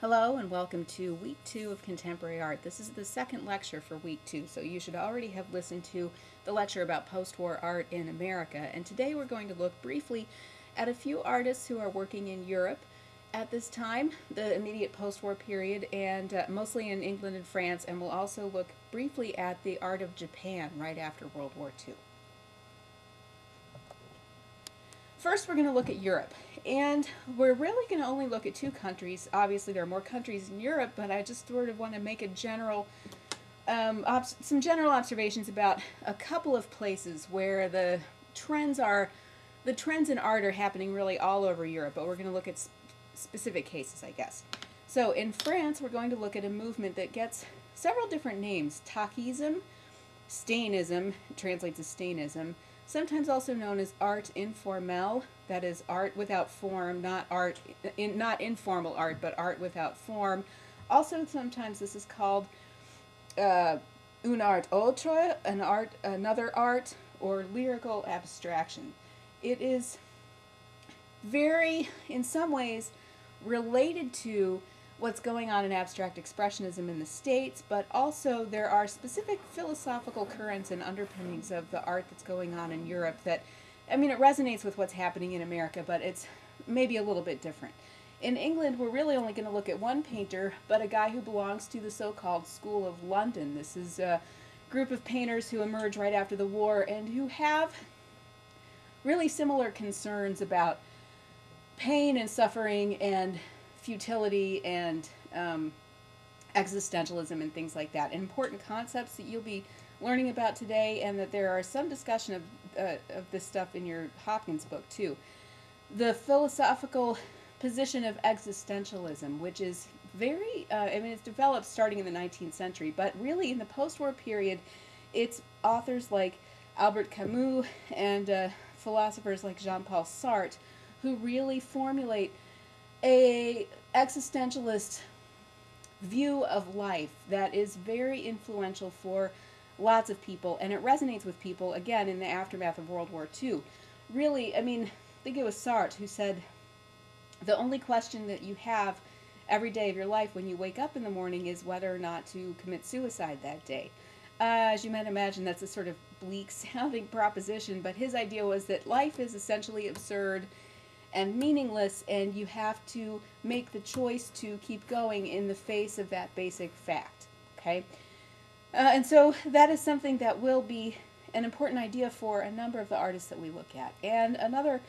Hello and welcome to week two of contemporary art. This is the second lecture for week two, so you should already have listened to the lecture about post-war art in America. And today we're going to look briefly at a few artists who are working in Europe at this time, the immediate post-war period, and uh, mostly in England and France, and we'll also look briefly at the art of Japan right after World War II. First, we're going to look at Europe. And we're really going to only look at two countries. Obviously, there are more countries in Europe, but I just sort of want to make a general, um, some general observations about a couple of places where the trends are, the trends in art are happening really all over Europe, but we're going to look at sp specific cases, I guess. So in France, we're going to look at a movement that gets several different names. Tachism, Stainism, translates as Stainism, sometimes also known as art informel, that is art without form, not art, in, not informal art, but art without form. Also, sometimes this is called uh, un art autre, an art, another art, or lyrical abstraction. It is very, in some ways, related to what's going on in abstract expressionism in the States, but also there are specific philosophical currents and underpinnings of the art that's going on in Europe that, I mean, it resonates with what's happening in America, but it's maybe a little bit different. In England, we're really only going to look at one painter, but a guy who belongs to the so-called School of London. This is a group of painters who emerge right after the war and who have really similar concerns about pain and suffering and futility and um, existentialism and things like that. Important concepts that you'll be learning about today and that there are some discussion of, uh, of this stuff in your Hopkins book too. The philosophical position of existentialism, which is very, uh, I mean, it's developed starting in the 19th century, but really in the post-war period, it's authors like Albert Camus and uh, philosophers like Jean-Paul Sartre who really formulate a existentialist view of life that is very influential for lots of people and it resonates with people again in the aftermath of World War II. Really, I mean, I think it was Sartre who said the only question that you have every day of your life when you wake up in the morning is whether or not to commit suicide that day. Uh, as you might imagine, that's a sort of bleak sounding proposition, but his idea was that life is essentially absurd and meaningless and you have to make the choice to keep going in the face of that basic fact okay? Uh, and so that is something that will be an important idea for a number of the artists that we look at. And another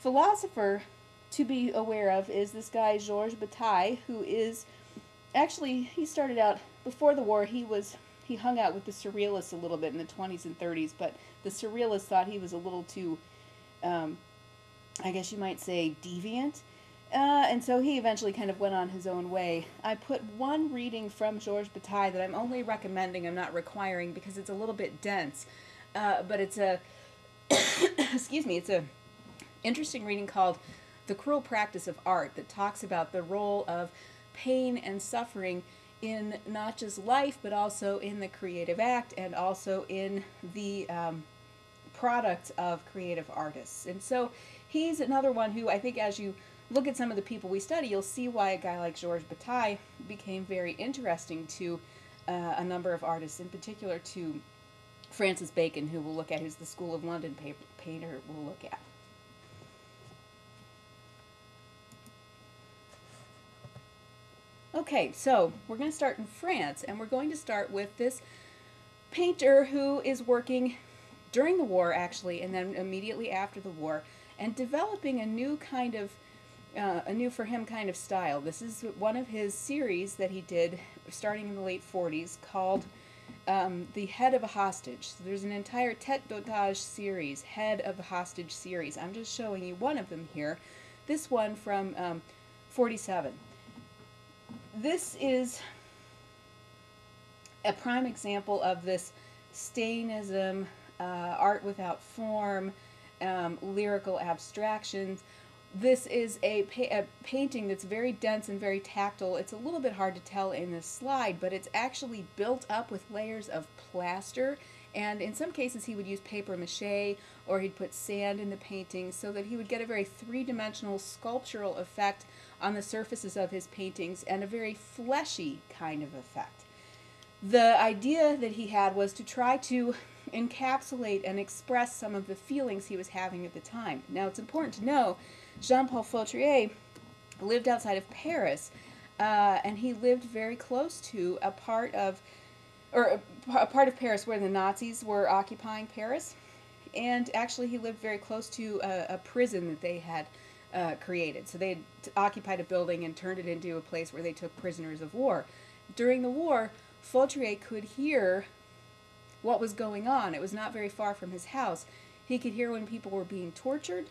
philosopher to be aware of is this guy Georges Bataille who is actually he started out before the war he was he hung out with the surrealists a little bit in the 20s and 30s but the surrealists thought he was a little too um, I guess you might say, deviant. Uh, and so he eventually kind of went on his own way. I put one reading from Georges Bataille that I'm only recommending, I'm not requiring, because it's a little bit dense. Uh, but it's a, excuse me, it's a interesting reading called The Cruel Practice of Art that talks about the role of pain and suffering in not just life, but also in the creative act and also in the um, of creative artists. And so he's another one who I think as you look at some of the people we study, you'll see why a guy like Georges Bataille became very interesting to uh, a number of artists, in particular to Francis Bacon, who we'll look at, who's the School of London painter we'll look at. Okay, so we're going to start in France, and we're going to start with this painter who is working during the war, actually, and then immediately after the war, and developing a new kind of, uh, a new for him kind of style. This is one of his series that he did starting in the late 40s called um, The Head of a Hostage. So there's an entire tete d'otage series, Head of a Hostage series. I'm just showing you one of them here. This one from um, 47. This is a prime example of this Stainism, uh, art without form, um, lyrical abstractions. This is a, pa a, painting that's very dense and very tactile. It's a little bit hard to tell in this slide, but it's actually built up with layers of plaster And in some cases, he would use paper mache or he'd put sand in the paintings so that he would get a very three dimensional sculptural effect on the surfaces of his paintings and a very fleshy kind of effect. The idea that he had was to try to encapsulate and express some of the feelings he was having at the time. Now, it's important to know Jean Paul Fautrier lived outside of Paris, uh, and he lived very close to a part of, or a part of Paris where the Nazis were occupying Paris, and actually he lived very close to a, a prison that they had uh, created. So they had occupied a building and turned it into a place where they took prisoners of war. During the war, Fautrier could hear what was going on. It was not very far from his house. He could hear when people were being tortured.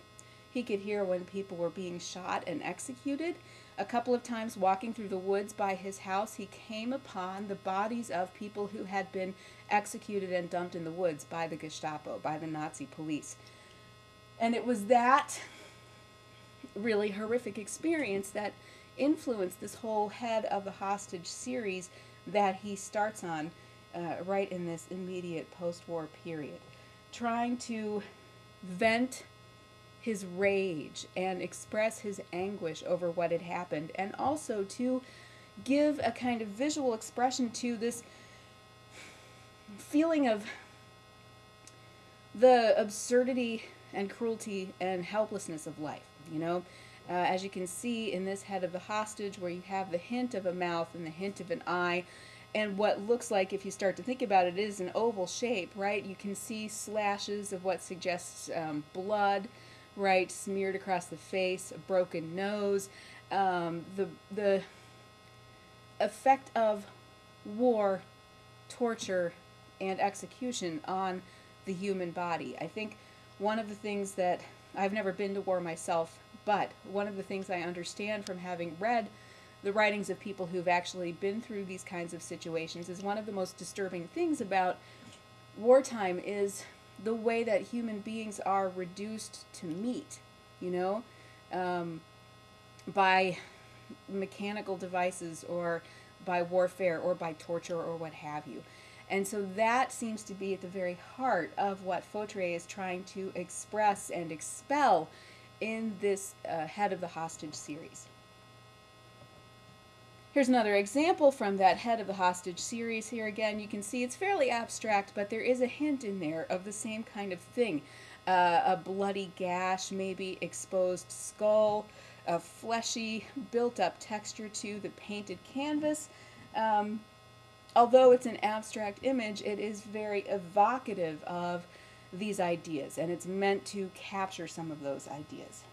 He could hear when people were being shot and executed. A couple of times walking through the woods by his house, he came upon the bodies of people who had been executed and dumped in the woods by the Gestapo, by the Nazi police. And it was that really horrific experience that influenced this whole head of the hostage series that he starts on uh, right in this immediate post war period. Trying to vent his rage and express his anguish over what had happened, and also to give a kind of visual expression to this feeling of the absurdity and cruelty and helplessness of life. You know, uh, as you can see in this head of the hostage, where you have the hint of a mouth and the hint of an eye, and what looks like, if you start to think about it, is an oval shape, right? You can see slashes of what suggests um, blood right, smeared across the face, a broken nose, um, the the effect of war, torture, and execution on the human body. I think one of the things that I've never been to war myself, but one of the things I understand from having read the writings of people who've actually been through these kinds of situations is one of the most disturbing things about wartime is the way that human beings are reduced to meat, you know, um, by mechanical devices or by warfare or by torture or what have you. And so that seems to be at the very heart of what Fautrier is trying to express and expel in this uh, Head of the Hostage series. Here's another example from that Head of the Hostage series. Here again, you can see it's fairly abstract, but there is a hint in there of the same kind of thing. Uh, a bloody gash, maybe exposed skull, a fleshy, built-up texture to the painted canvas. Um, although it's an abstract image, it is very evocative of these ideas, and it's meant to capture some of those ideas.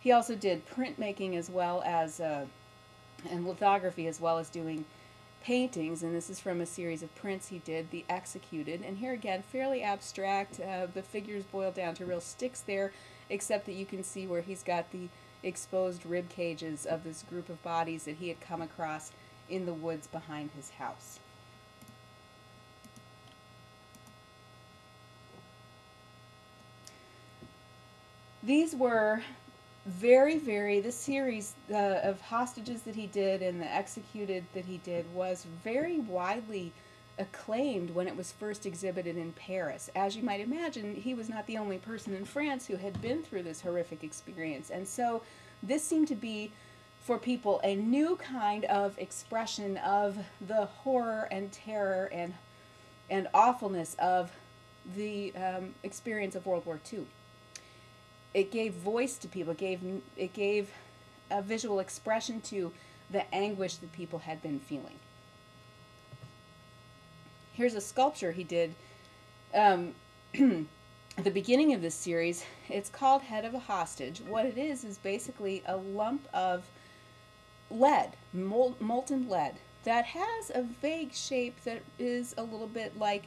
He also did printmaking as well as uh, and lithography as well as doing paintings and this is from a series of prints he did the executed and here again fairly abstract uh, the figures boil down to real sticks there except that you can see where he's got the exposed rib cages of this group of bodies that he had come across in the woods behind his house. These were very, very, the series uh, of hostages that he did and the executed that he did was very widely acclaimed when it was first exhibited in Paris. As you might imagine, he was not the only person in France who had been through this horrific experience. And so this seemed to be, for people, a new kind of expression of the horror and terror and, and awfulness of the um, experience of World War II it gave voice to people. It gave it gave a visual expression to the anguish that people had been feeling. Here's a sculpture he did. Um, at the beginning of this series, it's called Head of a Hostage. What it is is basically a lump of lead, mol molten lead, that has a vague shape that is a little bit like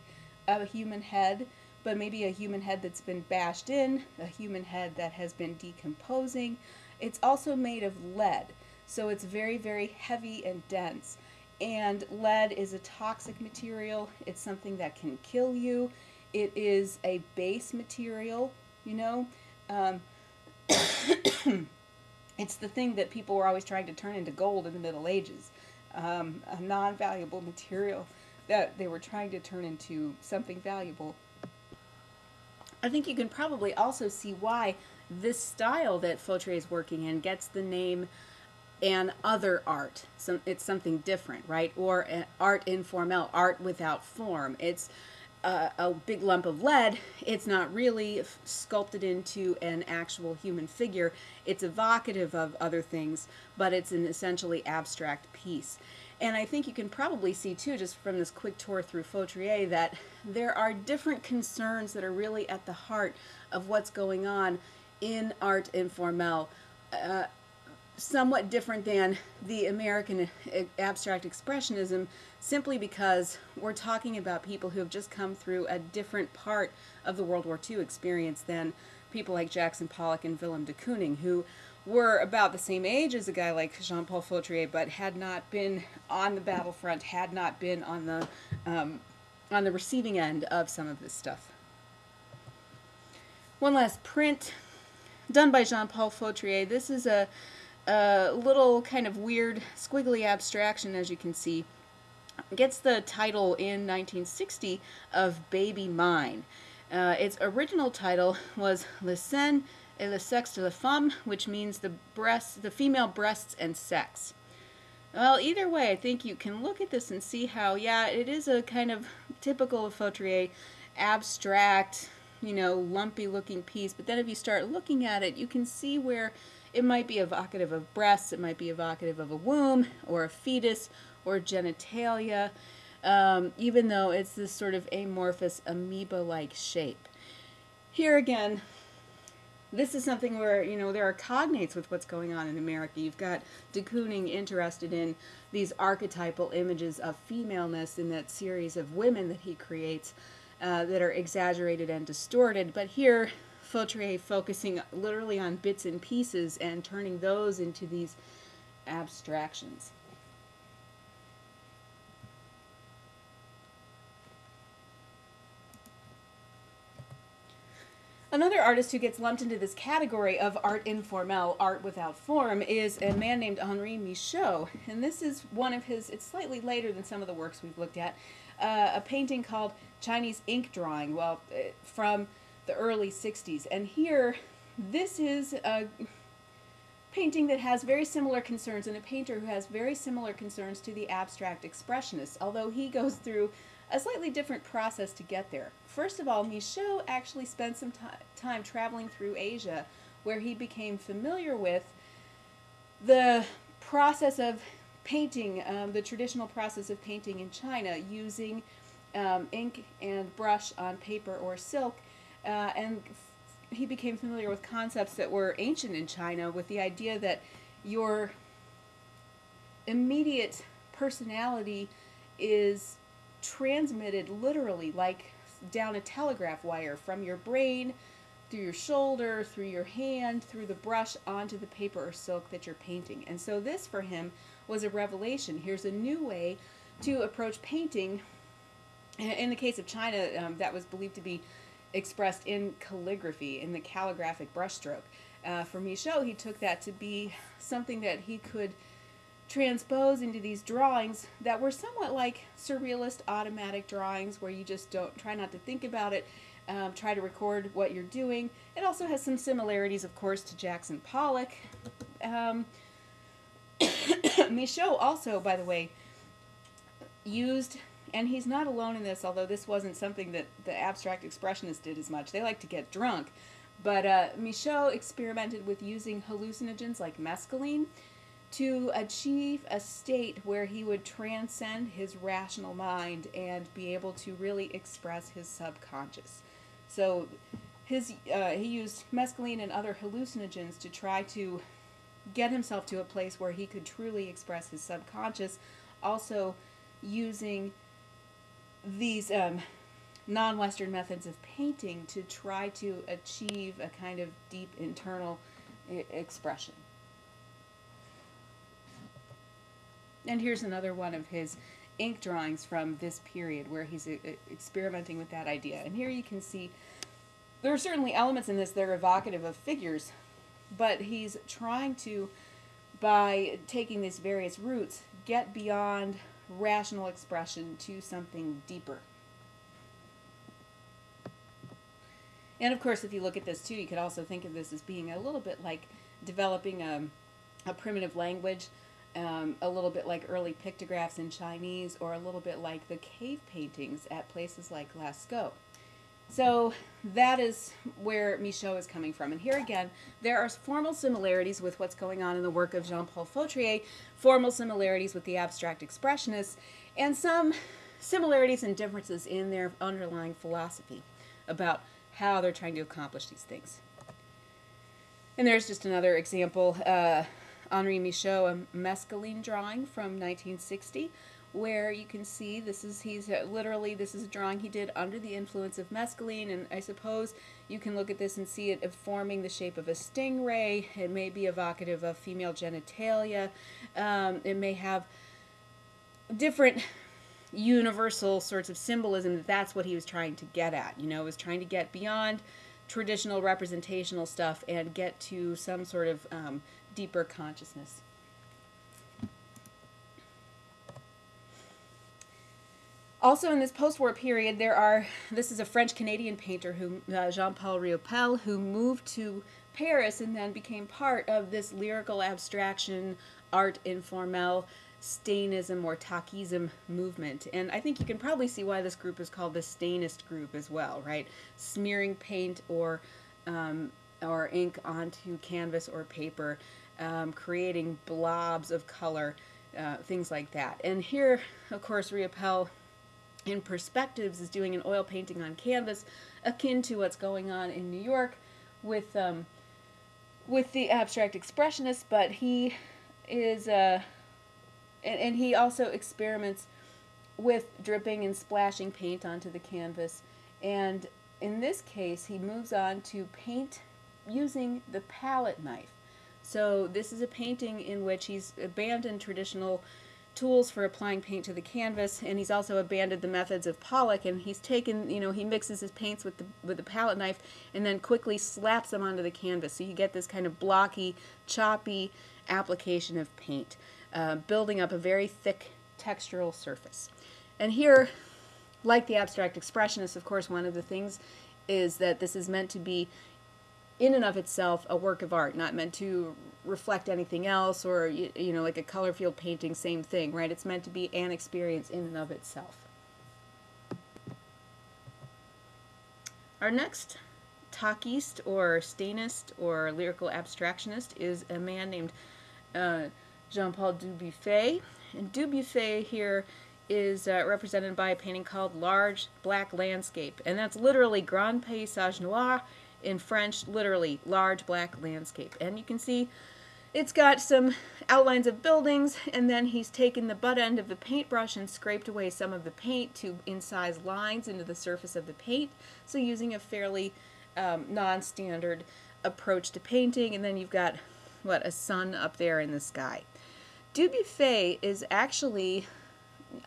a human head, but maybe a human head that's been bashed in, a human head that has been decomposing. It's also made of lead, so it's very, very heavy and dense. And lead is a toxic material. It's something that can kill you. It is a base material, you know. Um, It's the thing that people were always trying to turn into gold in the Middle Ages, um, a non valuable material that they were trying to turn into something valuable. I think you can probably also see why this style that Fautrier is working in gets the name an other art. So it's something different, right? Or art informel, art without form. It's a, a big lump of lead. It's not really sculpted into an actual human figure. It's evocative of other things, but it's an essentially abstract piece. And I think you can probably see too, just from this quick tour through Fautrier, that there are different concerns that are really at the heart of what's going on in art informel. Uh, somewhat different than the American abstract expressionism simply because we're talking about people who have just come through a different part of the World War II experience than people like Jackson Pollock and Willem de Kooning, who were about the same age as a guy like Jean-Paul Fautrier, but had not been on the battlefront, had not been on the um, on the receiving end of some of this stuff. One last print done by Jean-Paul Fautrier. This is a a little kind of weird squiggly abstraction, as you can see. Gets the title in 1960 of Baby Mine. Uh, its original title was Le Sein et le sexe de la femme, which means the breasts, the female breasts and sex. Well, either way, I think you can look at this and see how, yeah, it is a kind of typical Fautrier, abstract, you know, lumpy looking piece. But then if you start looking at it, you can see where it might be evocative of breasts, it might be evocative of a womb or a fetus or genitalia, um, even though it's this sort of amorphous amoeba-like shape. Here again, this is something where, you know, there are cognates with what's going on in America. You've got de Kooning interested in these archetypal images of femaleness in that series of women that he creates uh, that are exaggerated and distorted. But here, Fautrier focusing literally on bits and pieces and turning those into these abstractions. Another artist who gets lumped into this category of art informel, art without form, is a man named Henri Michaux. And this is one of his, it's slightly later than some of the works we've looked at, uh, a painting called Chinese Ink Drawing, well, uh, from the early 60s. And here, this is a painting that has very similar concerns and a painter who has very similar concerns to the abstract expressionists, although he goes through a slightly different process to get there. First of all, Michaux actually spent some time traveling through Asia where he became familiar with the process of painting, um, the traditional process of painting in China using um, ink and brush on paper or silk uh, and he became familiar with concepts that were ancient in China with the idea that your immediate personality is transmitted literally like down a telegraph wire from your brain through your shoulder, through your hand, through the brush onto the paper or silk that you're painting. And so this for him was a revelation. Here's a new way to approach painting. In the case of China, um, that was believed to be expressed in calligraphy, in the calligraphic brushstroke. Uh, for Michaux, he took that to be something that he could transpose into these drawings that were somewhat like surrealist automatic drawings where you just don't try not to think about it, um, try to record what you're doing. It also has some similarities, of course, to Jackson Pollock. Um, Michaux also, by the way, used and he's not alone in this, although this wasn't something that the abstract expressionists did as much. They like to get drunk. But uh, Michaux experimented with using hallucinogens like mescaline to achieve a state where he would transcend his rational mind and be able to really express his subconscious. So his uh, he used mescaline and other hallucinogens to try to get himself to a place where he could truly express his subconscious, also using these um, non-Western methods of painting to try to achieve a kind of deep internal expression. And here's another one of his ink drawings from this period where he's uh, experimenting with that idea. And here you can see there are certainly elements in this that are evocative of figures, but he's trying to, by taking these various routes, get beyond rational expression to something deeper. And of course, if you look at this too, you could also think of this as being a little bit like developing a, a primitive language, um, a little bit like early pictographs in Chinese, or a little bit like the cave paintings at places like Lascaux. So that is where Michaux is coming from. And here again, there are formal similarities with what's going on in the work of Jean-Paul Fautrier, formal similarities with the abstract expressionists, and some similarities and differences in their underlying philosophy about how they're trying to accomplish these things. And there's just another example, uh, Henri Michaux, a mescaline drawing from 1960, where you can see this is he's uh, literally this is a drawing he did under the influence of mescaline and I suppose you can look at this and see it forming the shape of a stingray. It may be evocative of female genitalia. Um, it may have different universal sorts of symbolism. That that's what he was trying to get at you know was trying to get beyond traditional representational stuff and get to some sort of um, deeper consciousness Also, in this post-war period, there are, this is a French-Canadian painter, who uh, Jean-Paul Riopelle, who moved to Paris and then became part of this lyrical abstraction, art informel, Stainism or Tachism movement. And I think you can probably see why this group is called the Stainist group as well, right? Smearing paint or, um, or ink onto canvas or paper, um, creating blobs of color, uh, things like that. And here, of course, Riopelle in perspectives is doing an oil painting on canvas akin to what's going on in New York with um, with the abstract expressionists but he is uh, and, and he also experiments with dripping and splashing paint onto the canvas. And in this case he moves on to paint using the palette knife. So this is a painting in which he's abandoned traditional tools for applying paint to the canvas and he's also abandoned the methods of Pollock and he's taken you know he mixes his paints with the with the palette knife and then quickly slaps them onto the canvas. So you get this kind of blocky choppy application of paint uh, building up a very thick textural surface. And here like the abstract expressionists of course one of the things is that this is meant to be in and of itself a work of art not meant to reflect anything else or you, you know like a color field painting same thing right? It's meant to be an experience in and of itself. Our next Tachiste or Stainist or lyrical abstractionist is a man named uh, Jean-Paul Dubuffet. And Dubuffet here is uh, represented by a painting called Large Black Landscape. And that's literally Grand Paysage Noir in French, literally large black landscape. And you can see it's got some outlines of buildings, and then he's taken the butt end of the paintbrush and scraped away some of the paint to incise lines into the surface of the paint. So using a fairly um, non-standard approach to painting, and then you've got, what, a sun up there in the sky. Dubuffet is actually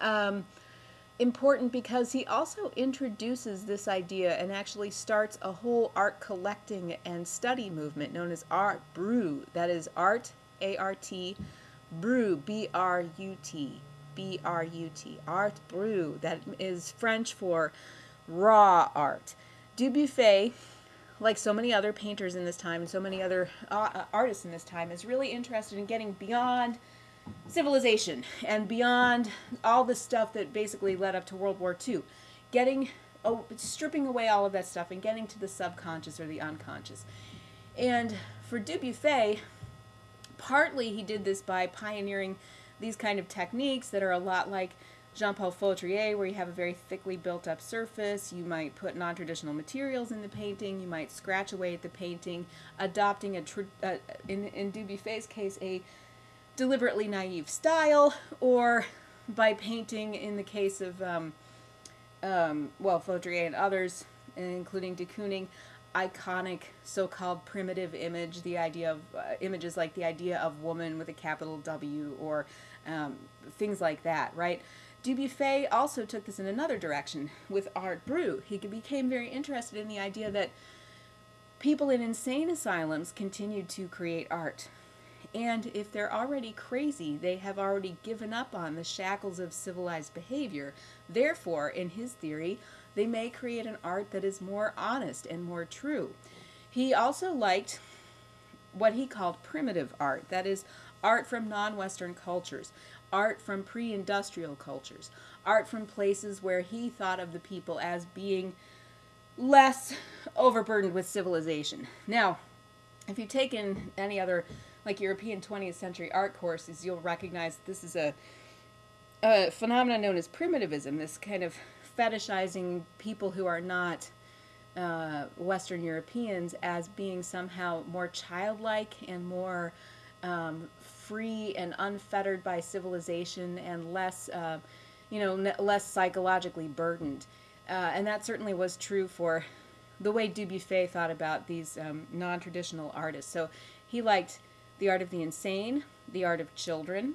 um, important because he also introduces this idea and actually starts a whole art collecting and study movement known as art brut that is art a-r-t brut b-r-u-t b-r-u-t art brut that is french for raw art. Dubuffet like so many other painters in this time and so many other uh, artists in this time is really interested in getting beyond civilization and beyond all the stuff that basically led up to World War II. Getting, oh, stripping away all of that stuff and getting to the subconscious or the unconscious. And for Dubuffet, partly he did this by pioneering these kind of techniques that are a lot like Jean-Paul Fautrier, where you have a very thickly built up surface. You might put non-traditional materials in the painting. You might scratch away at the painting, adopting a, uh, in, in Dubuffet's case, a deliberately naive style or by painting in the case of, um, um, well, Fautrier and others, including de Kooning, iconic so-called primitive image, the idea of uh, images like the idea of woman with a capital W or um, things like that, right? Dubuffet also took this in another direction with art brut. He became very interested in the idea that people in insane asylums continued to create art. And if they're already crazy, they have already given up on the shackles of civilized behavior. Therefore, in his theory, they may create an art that is more honest and more true. He also liked what he called primitive art, that is, art from non Western cultures, art from pre industrial cultures, art from places where he thought of the people as being less overburdened with civilization. Now, if you've taken any other like European 20th century art courses, you'll recognize this is a, a phenomenon known as primitivism, this kind of fetishizing people who are not uh, Western Europeans as being somehow more childlike and more um, free and unfettered by civilization and less, uh, you know, less psychologically burdened. Uh, and that certainly was true for the way Dubuffet thought about these um, non-traditional artists. So he liked the art of the insane, the art of children,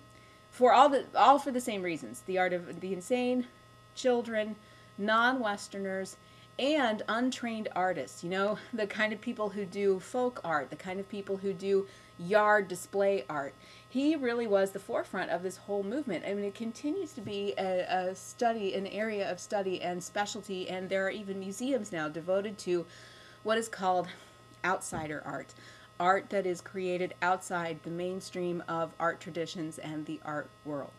for all the all for the same reasons. The art of the insane, children, non-Westerners, and untrained artists. You know, the kind of people who do folk art, the kind of people who do yard display art. He really was the forefront of this whole movement. I mean, it continues to be a, a study, an area of study and specialty, and there are even museums now devoted to what is called outsider art art that is created outside the mainstream of art traditions and the art world.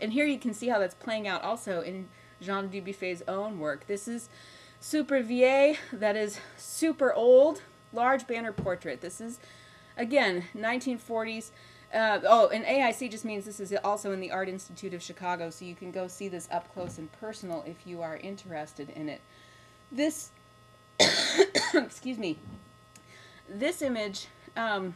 And here you can see how that's playing out also in Jean Dubuffet's own work. This is Super Vieille, that is super old, large banner portrait. This is, again, 1940s. Uh, oh, and AIC just means this is also in the Art Institute of Chicago, so you can go see this up close and personal if you are interested in it. This excuse me, this image um,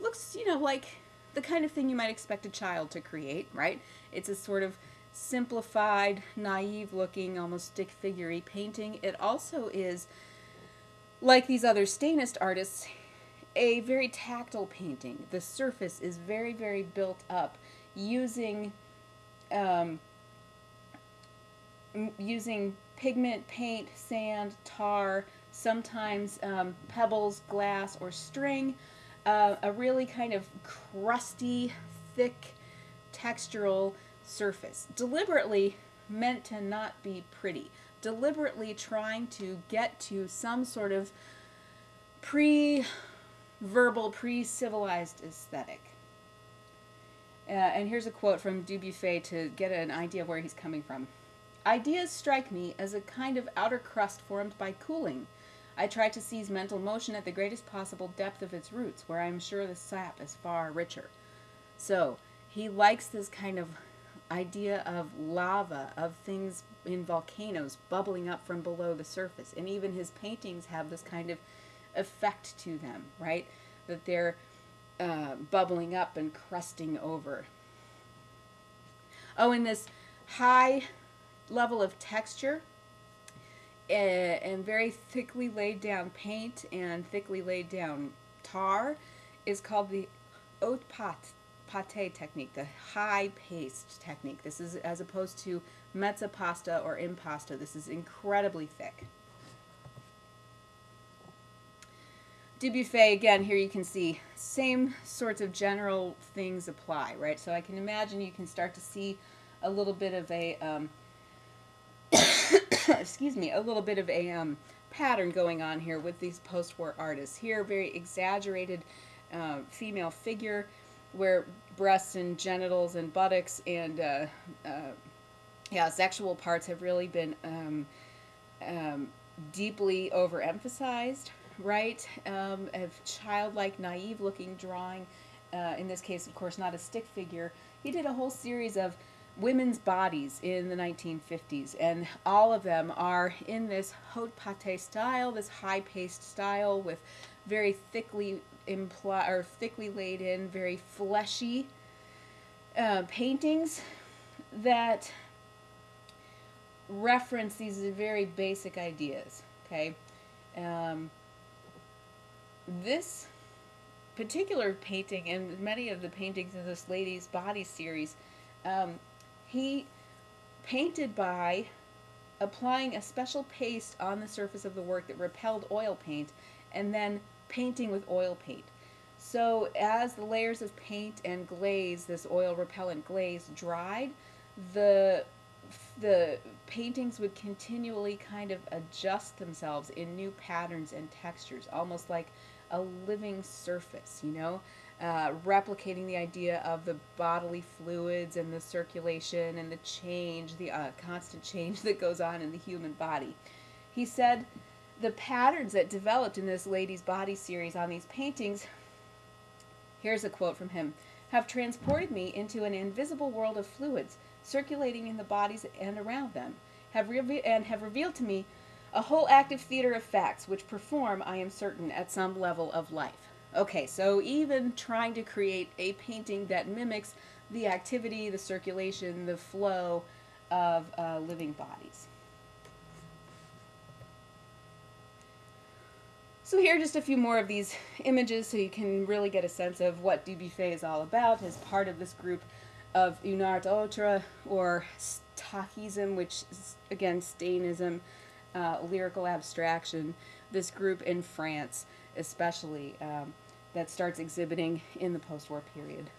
looks, you know, like the kind of thing you might expect a child to create, right? It's a sort of simplified, naive looking, almost stick figurey painting. It also is, like these other Stainist artists, a very tactile painting. The surface is very, very built up using um, using pigment, paint, sand, tar, sometimes um, pebbles, glass, or string. Uh, a really kind of crusty, thick, textural surface. Deliberately meant to not be pretty. Deliberately trying to get to some sort of pre-verbal, pre-civilized aesthetic. Uh, and here's a quote from Dubuffet to get an idea of where he's coming from. Ideas strike me as a kind of outer crust formed by cooling. I try to seize mental motion at the greatest possible depth of its roots, where I am sure the sap is far richer. So, he likes this kind of idea of lava, of things in volcanoes bubbling up from below the surface. And even his paintings have this kind of effect to them, right? That they're uh, bubbling up and crusting over. Oh, and this high level of texture and very thickly laid down paint and thickly laid down tar is called the haute pate technique, the high paste technique. This is as opposed to mezza pasta or impasto. This is incredibly thick. Dubuffet, again, here you can see same sorts of general things apply, right? So I can imagine you can start to see a little bit of a um, excuse me, a little bit of a um, pattern going on here with these post-war artists. Here, very exaggerated uh, female figure where breasts and genitals and buttocks and uh, uh, yeah, sexual parts have really been um, um, deeply overemphasized, right? Um, of childlike, naive-looking drawing. Uh, in this case, of course, not a stick figure. He did a whole series of women's bodies in the 1950s, and all of them are in this haute pate style, this high paste style with very thickly imply or thickly laid in, very fleshy uh, paintings that reference these very basic ideas. Okay, um, this particular painting and many of the paintings in this lady's body series um, he painted by applying a special paste on the surface of the work that repelled oil paint, and then painting with oil paint. So as the layers of paint and glaze, this oil repellent glaze, dried, the the paintings would continually kind of adjust themselves in new patterns and textures, almost like a living surface, you know, uh, replicating the idea of the bodily fluids and the circulation and the change, the uh, constant change that goes on in the human body. He said the patterns that developed in this lady's body series on these paintings, here's a quote from him, have transported me into an invisible world of fluids circulating in the bodies and around them, have reve- and have revealed to me a whole active theater of facts which perform, I am certain, at some level of life. Okay, so even trying to create a painting that mimics the activity, the circulation, the flow of uh, living bodies. So here are just a few more of these images so you can really get a sense of what Dubuffet is all about as part of this group of une art autre or Stachism, which is again Stainism, uh, lyrical abstraction. This group in France, especially, um, that starts exhibiting in the post-war period.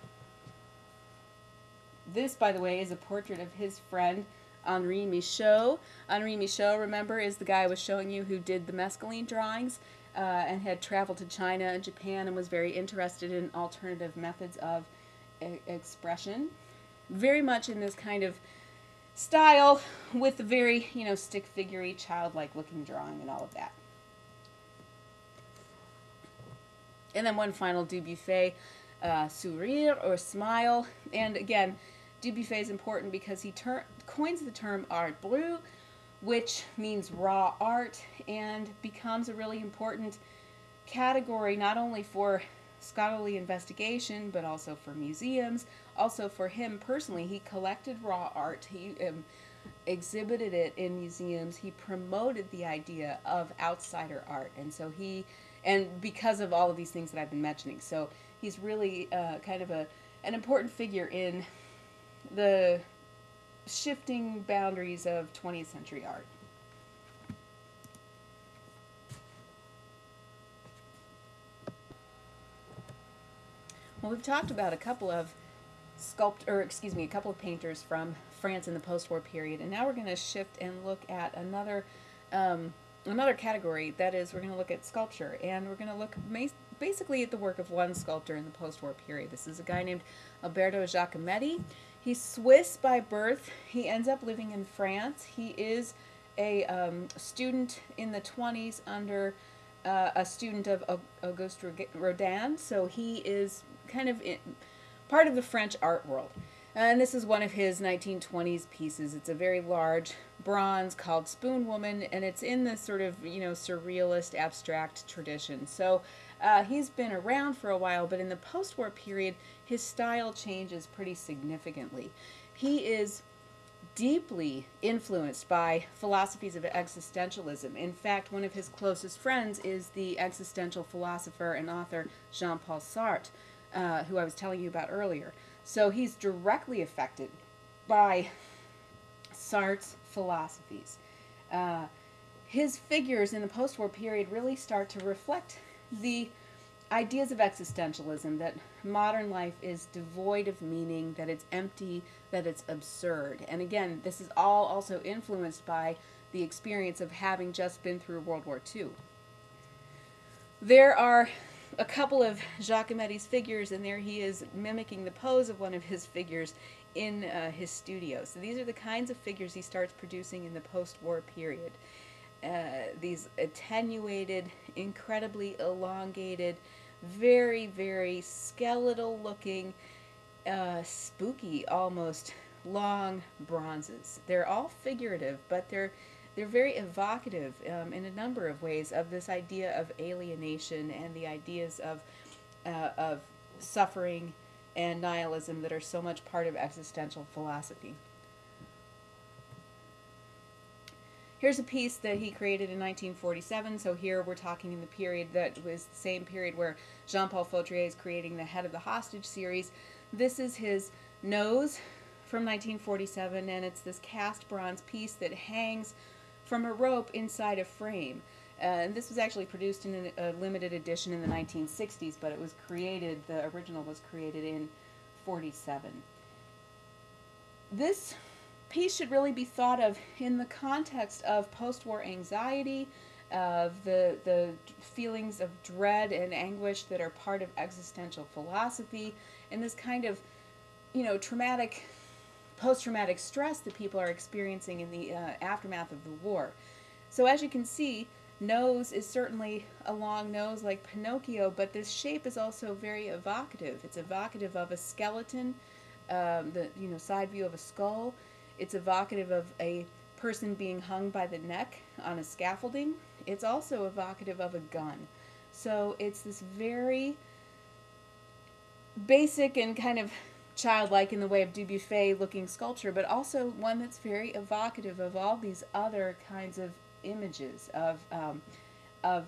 This, by the way, is a portrait of his friend Henri Michaux. Henri Michaux, remember, is the guy I was showing you who did the mescaline drawings uh, and had traveled to China and Japan and was very interested in alternative methods of e expression. Very much in this kind of style with the very, you know, stick figurey, childlike looking drawing and all of that. And then one final Dubuffet, uh, sourire or smile. And again, Dubuffet is important because he coins the term art brut, which means raw art, and becomes a really important category not only for scholarly investigation, but also for museums. Also for him personally, he collected raw art. He um, exhibited it in museums. He promoted the idea of outsider art, and so he, and because of all of these things that I've been mentioning, so he's really uh, kind of a an important figure in the shifting boundaries of 20th century art. Well, we've talked about a couple of sculpt, or excuse me, a couple of painters from France in the post-war period, and now we're going to shift and look at another um, another category. That is, we're going to look at sculpture, and we're going to look basically at the work of one sculptor in the post-war period. This is a guy named Alberto Giacometti. He's Swiss by birth. He ends up living in France. He is a um, student in the 20s under uh, a student of Auguste Rodin, so he is kind of in, part of the French art world. And this is one of his 1920s pieces. It's a very large bronze called Spoon Woman, and it's in this sort of, you know, surrealist abstract tradition. So uh, he's been around for a while, but in the post-war period, his style changes pretty significantly. He is deeply influenced by philosophies of existentialism. In fact, one of his closest friends is the existential philosopher and author Jean-Paul Sartre, uh, who I was telling you about earlier. So he's directly affected by Sartre's philosophies. Uh, his figures in the post-war period really start to reflect the ideas of existentialism that modern life is devoid of meaning, that it's empty, that it's absurd. And again, this is all also influenced by the experience of having just been through World War II. There are a couple of Giacometti's figures, and there he is mimicking the pose of one of his figures in uh, his studio. So these are the kinds of figures he starts producing in the post-war period. Uh, these attenuated, incredibly elongated, very, very skeletal looking, uh, spooky almost long bronzes. They're all figurative, but they're they're very evocative um, in a number of ways of this idea of alienation and the ideas of uh, of suffering and nihilism that are so much part of existential philosophy. Here's a piece that he created in 1947. So here we're talking in the period that was the same period where Jean-Paul Fautrier is creating the Head of the Hostage series. This is his nose from 1947, and it's this cast bronze piece that hangs from a rope inside a frame. Uh, and this was actually produced in a, a limited edition in the 1960s, but it was created, the original was created in 47. This piece should really be thought of in the context of post-war anxiety, of the, the feelings of dread and anguish that are part of existential philosophy, and this kind of, you know, traumatic, post-traumatic stress that people are experiencing in the uh, aftermath of the war. So as you can see, nose is certainly a long nose like Pinocchio, but this shape is also very evocative. It's evocative of a skeleton, um, the you know side view of a skull. It's evocative of a person being hung by the neck on a scaffolding. It's also evocative of a gun. So it's this very basic and kind of childlike in the way of Dubuffet looking sculpture, but also one that's very evocative of all these other kinds of images of, um, of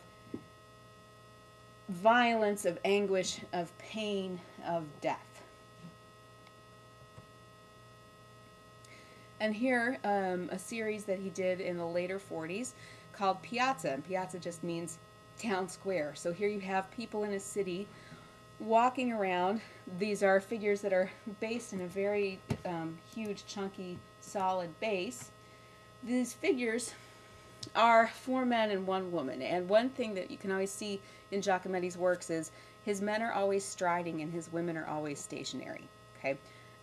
violence, of anguish, of pain, of death. And here, um, a series that he did in the later 40s called Piazza. And Piazza just means town square. So here you have people in a city walking around. These are figures that are based in a very um, huge, chunky, solid base. These figures are four men and one woman. And one thing that you can always see in Giacometti's works is his men are always striding and his women are always stationary. Okay,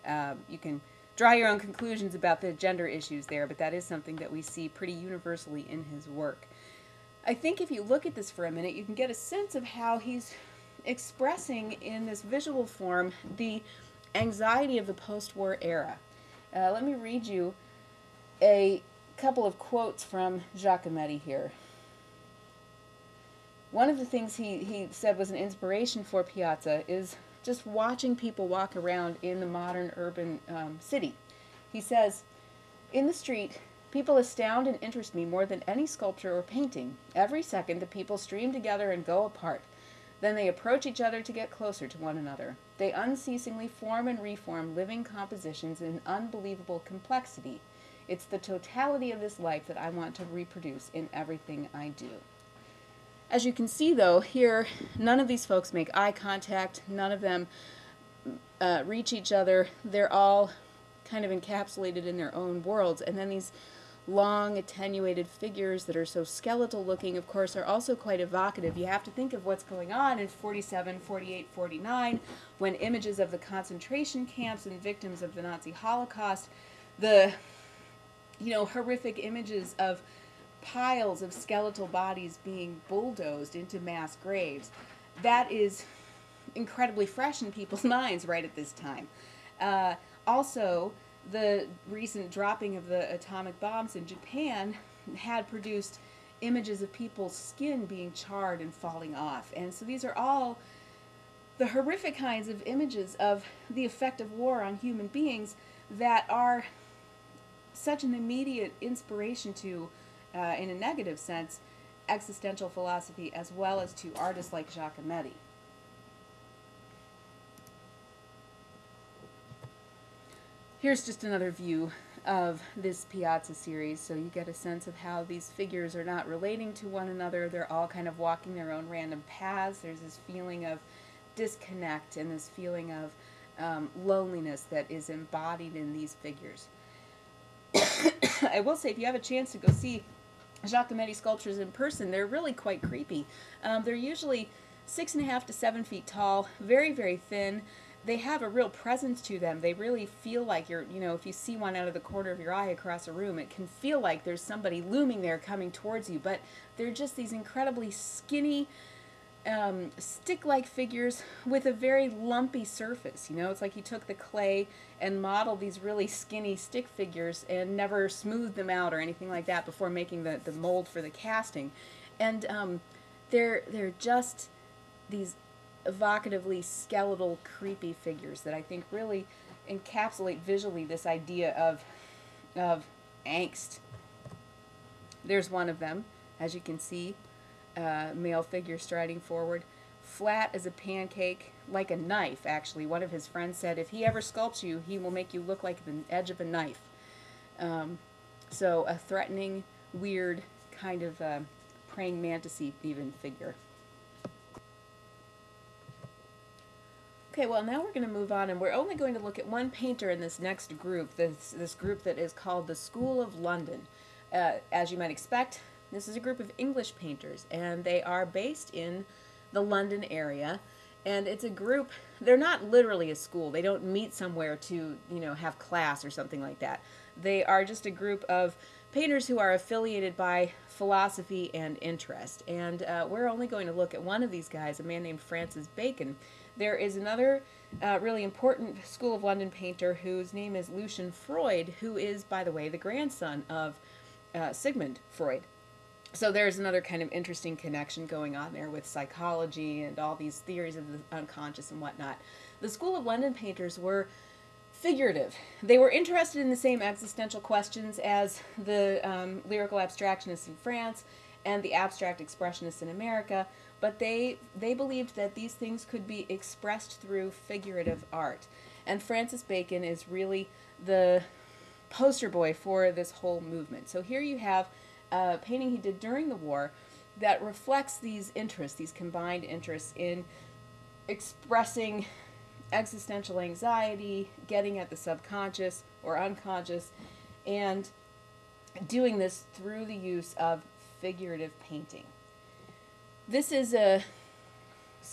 um, you can draw your own conclusions about the gender issues there, but that is something that we see pretty universally in his work. I think if you look at this for a minute, you can get a sense of how he's expressing in this visual form the anxiety of the post-war era. Uh, let me read you a couple of quotes from Giacometti here. One of the things he, he said was an inspiration for Piazza is just watching people walk around in the modern urban um, city. He says, In the street, people astound and interest me more than any sculpture or painting. Every second, the people stream together and go apart. Then they approach each other to get closer to one another. They unceasingly form and reform living compositions in unbelievable complexity. It's the totality of this life that I want to reproduce in everything I do. As you can see though, here, none of these folks make eye contact, none of them uh, reach each other. They're all kind of encapsulated in their own worlds. And then these long attenuated figures that are so skeletal looking, of course, are also quite evocative. You have to think of what's going on in 47, 48, 49, when images of the concentration camps and victims of the Nazi Holocaust, the you know, horrific images of piles of skeletal bodies being bulldozed into mass graves. That is incredibly fresh in people's minds right at this time. Uh, also, the recent dropping of the atomic bombs in Japan had produced images of people's skin being charred and falling off. And so these are all the horrific kinds of images of the effect of war on human beings that are such an immediate inspiration to, uh, in a negative sense, existential philosophy as well as to artists like Giacometti. Here's just another view of this Piazza series, so you get a sense of how these figures are not relating to one another. They're all kind of walking their own random paths. There's this feeling of disconnect and this feeling of um, loneliness that is embodied in these figures. I will say, if you have a chance to go see Giacometti sculptures in person, they're really quite creepy. Um, they're usually six and a half to seven feet tall, very, very thin. They have a real presence to them. They really feel like you're, you know, if you see one out of the corner of your eye across a room, it can feel like there's somebody looming there coming towards you. But they're just these incredibly skinny, um, stick-like figures with a very lumpy surface. You know, it's like he took the clay and modeled these really skinny stick figures and never smoothed them out or anything like that before making the, the mold for the casting. And um, they're, they're just these evocatively skeletal, creepy figures that I think really encapsulate visually this idea of, of angst. There's one of them, as you can see, uh, male figure striding forward. flat as a pancake, like a knife, actually. One of his friends said if he ever sculpts you, he will make you look like the edge of a knife. Um, so, a threatening, weird, kind of uh, praying mantisy even figure. Okay, well now we're going to move on and we're only going to look at one painter in this next group, this, this group that is called the School of London. Uh, as you might expect, this is a group of English painters and they are based in the London area and it's a group, they're not literally a school, they don't meet somewhere to, you know, have class or something like that. They are just a group of painters who are affiliated by philosophy and interest. And uh, we're only going to look at one of these guys, a man named Francis Bacon. There is another uh, really important School of London painter whose name is Lucian Freud, who is, by the way, the grandson of uh, Sigmund Freud. So there's another kind of interesting connection going on there with psychology and all these theories of the unconscious and whatnot. The School of London painters were figurative. They were interested in the same existential questions as the um, lyrical abstractionists in France and the abstract expressionists in America, but they they believed that these things could be expressed through figurative art. And Francis Bacon is really the poster boy for this whole movement. So here you have a painting he did during the war that reflects these interests, these combined interests in expressing existential anxiety, getting at the subconscious or unconscious, and doing this through the use of figurative painting. This is a,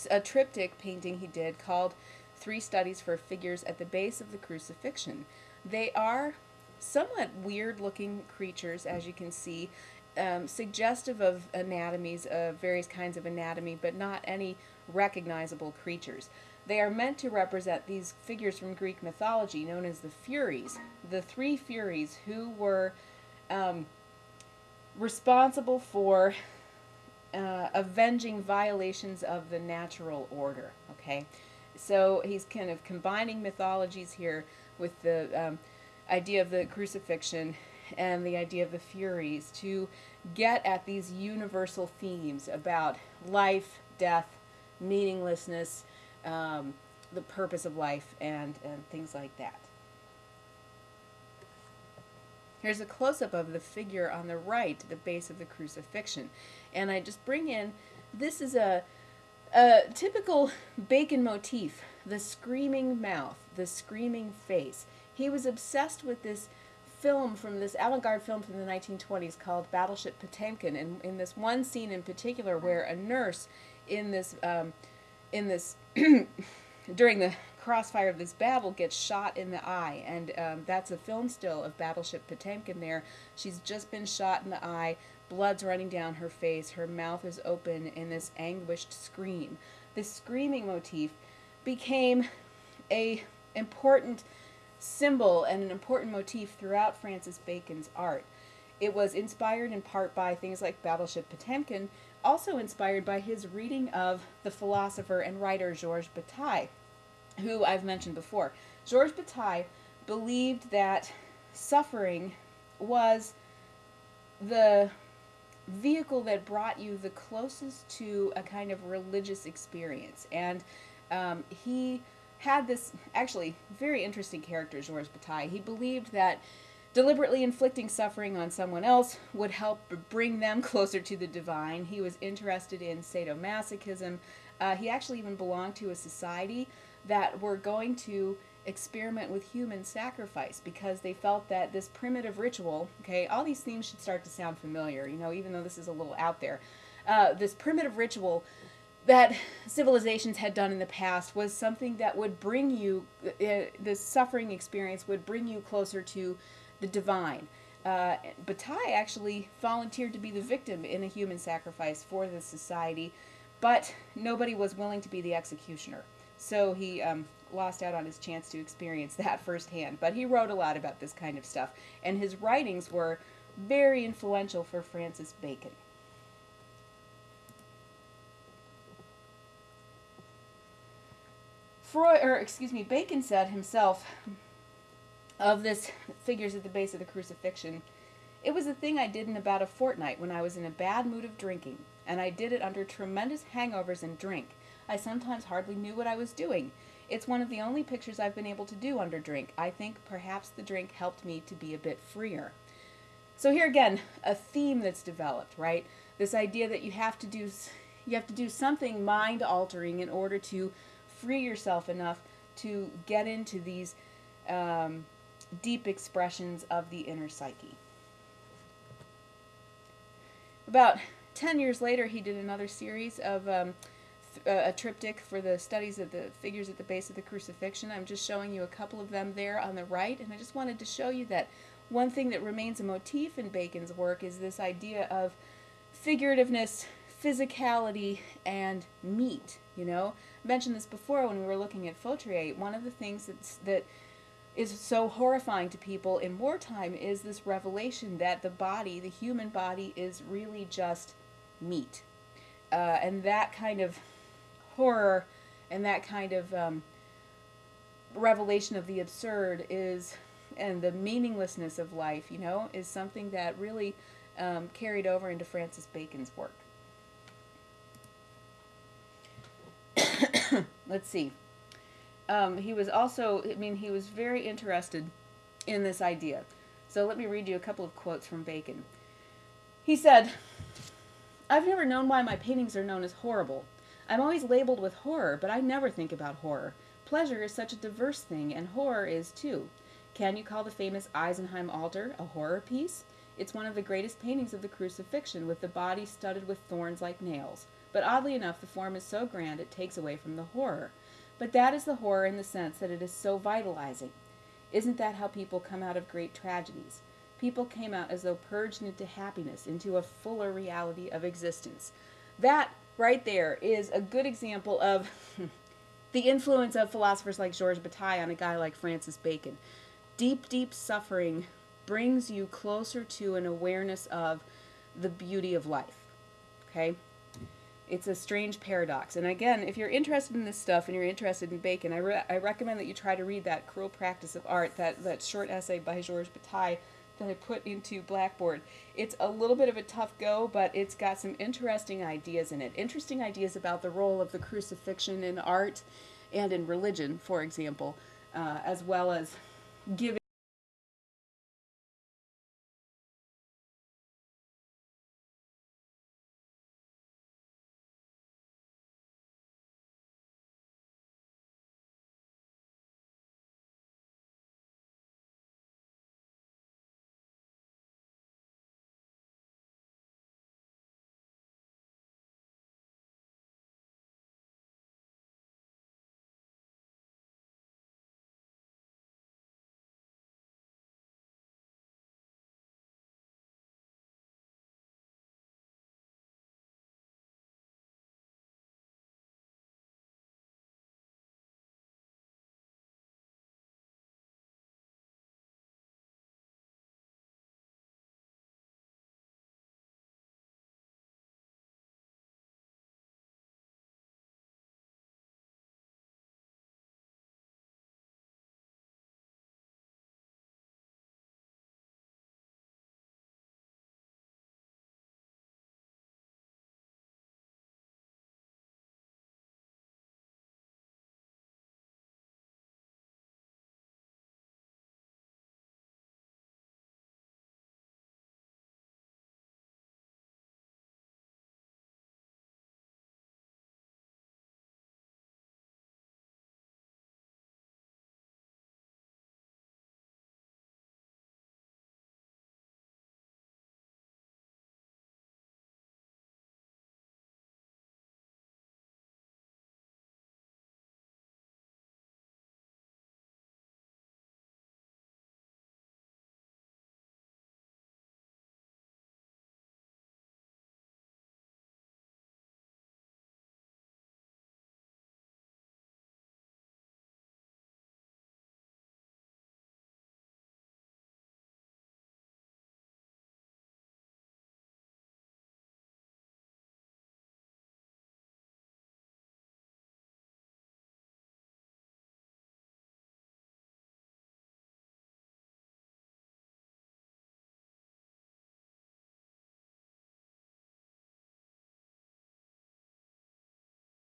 a triptych painting he did called Three Studies for Figures at the Base of the Crucifixion. They are somewhat weird looking creatures, as you can see, um, suggestive of anatomies, of various kinds of anatomy, but not any recognizable creatures. They are meant to represent these figures from Greek mythology known as the Furies, the three Furies who were um, responsible for uh, avenging violations of the natural order. Okay, so he's kind of combining mythologies here with the um, idea of the crucifixion and the idea of the Furies to get at these universal themes about life, death, meaninglessness, um, the purpose of life, and, and things like that. Here's a close-up of the figure on the right, the base of the crucifixion. And I just bring in, this is a, a typical Bacon motif, the screaming mouth, the screaming face. He was obsessed with this film from this avant-garde film from the 1920s called Battleship Potemkin. And in this one scene in particular where a nurse in this um, in this during the crossfire of this battle gets shot in the eye. And um, that's a film still of battleship potemkin there. She's just been shot in the eye blood's running down her face her mouth is open in this anguished scream. This screaming motif became a important symbol and an important motif throughout francis bacon's art it was inspired in part by things like battleship potemkin also inspired by his reading of the philosopher and writer georges bataille who I've mentioned before. Georges Bataille believed that suffering was the vehicle that brought you the closest to a kind of religious experience. And um, he had this actually very interesting character, Georges Bataille. He believed that deliberately inflicting suffering on someone else would help bring them closer to the divine. He was interested in sadomasochism. Uh, he actually even belonged to a society that were going to experiment with human sacrifice because they felt that this primitive ritual, okay, all these themes should start to sound familiar, you know, even though this is a little out there. Uh, this primitive ritual that civilizations had done in the past was something that would bring you, uh, the suffering experience would bring you closer to the divine. Uh, actually volunteered to be the victim in a human sacrifice for the society, but nobody was willing to be the executioner. So he um, lost out on his chance to experience that firsthand. But he wrote a lot about this kind of stuff, and his writings were very influential for Francis Bacon. Freud, or excuse me, Bacon said himself of this figures at the base of the crucifixion, it was a thing I did in about a fortnight when I was in a bad mood of drinking, and I did it under tremendous hangovers and drink. I sometimes hardly knew what I was doing. It's one of the only pictures I've been able to do under drink. I think perhaps the drink helped me to be a bit freer. So here again, a theme that's developed, right? This idea that you have to do you have to do something mind altering in order to free yourself enough to get into these um, deep expressions of the inner psyche. About 10 years later, he did another series of um, a triptych for the studies of the figures at the base of the crucifixion. I'm just showing you a couple of them there on the right, and I just wanted to show you that one thing that remains a motif in Bacon's work is this idea of figurativeness, physicality, and meat. You know, mentioned this before when we were looking at Fautrier. One of the things that's, that is so horrifying to people in wartime is this revelation that the body, the human body, is really just meat. Uh, and that kind of horror and that kind of um, revelation of the absurd is, and the meaninglessness of life, you know, is something that really um, carried over into Francis Bacon's work. Let's see um, he was also, I mean, he was very interested in this idea. So let me read you a couple of quotes from Bacon. He said, I've never known why my paintings are known as horrible. I'm always labeled with horror, but I never think about horror. Pleasure is such a diverse thing, and horror is too. Can you call the famous Isenheim altar a horror piece? It's one of the greatest paintings of the crucifixion, with the body studded with thorns like nails. But oddly enough, the form is so grand it takes away from the horror. But that is the horror in the sense that it is so vitalizing. Isn't that how people come out of great tragedies? People came out as though purged into happiness, into a fuller reality of existence. That right there is a good example of the influence of philosophers like Georges Bataille on a guy like Francis Bacon. Deep, deep suffering brings you closer to an awareness of the beauty of life. Okay? It's a strange paradox. And again, if you're interested in this stuff and you're interested in Bacon, I, re I recommend that you try to read that Cruel Practice of Art, that, that short essay by Georges Bataille that I put into Blackboard. It's a little bit of a tough go, but it's got some interesting ideas in it. Interesting ideas about the role of the crucifixion in art and in religion, for example, uh, as well as giving